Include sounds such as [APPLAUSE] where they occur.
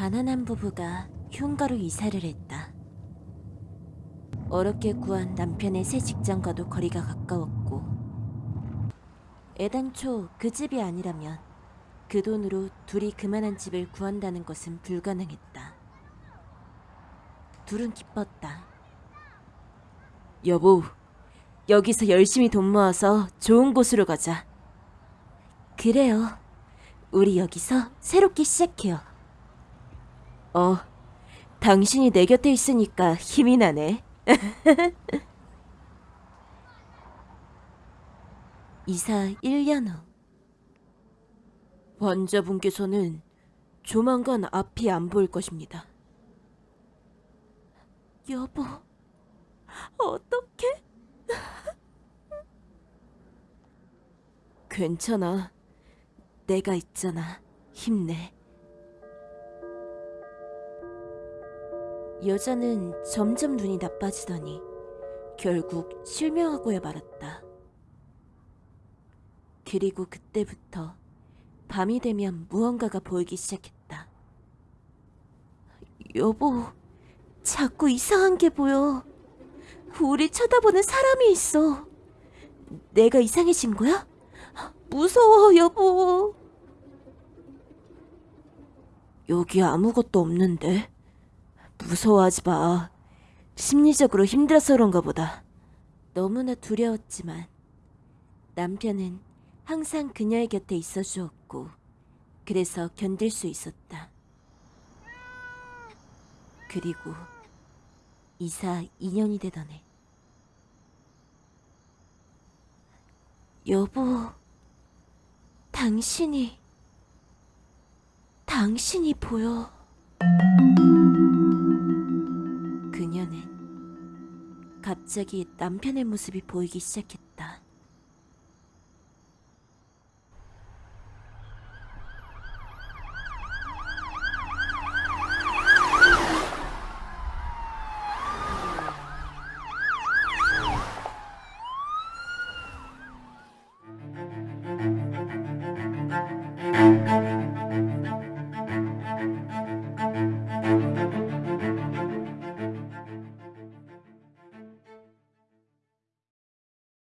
가난한 부부가 흉가로 이사를 했다. 어렵게 구한 남편의 새 직장과도 거리가 가까웠고 애당초 그 집이 아니라면 그 돈으로 둘이 그만한 집을 구한다는 것은 불가능했다. 둘은 기뻤다. 여보, 여기서 열심히 돈 모아서 좋은 곳으로 가자. 그래요. 우리 여기서 새롭게 시작해요. 어, 당신이 내 곁에 있으니까 힘이 나네. [LAUGHS] 이사 1년 후. 환자분께서는 조만간 앞이 안 보일 것입니다. 여보, 어떡해? 괜찮아. 내가 있잖아. 힘내. 여자는 점점 눈이 나빠지더니 결국 실명하고야 말았다. 그리고 그때부터 밤이 되면 무언가가 보이기 시작했다. 여보, 자꾸 이상한 게 보여. 우리 쳐다보는 사람이 있어. 내가 이상해진 거야? 무서워, 여보. 여기 아무것도 없는데. 무서워하지 마. 심리적으로 힘들어서 그런가 보다. 너무나 두려웠지만 남편은 항상 그녀의 곁에 있어 주었고 그래서 견딜 수 있었다. 그리고 이사 2년이 되던 해 여보 당신이 당신이 보여 갑자기 남편의 모습이 보이기 시작했다.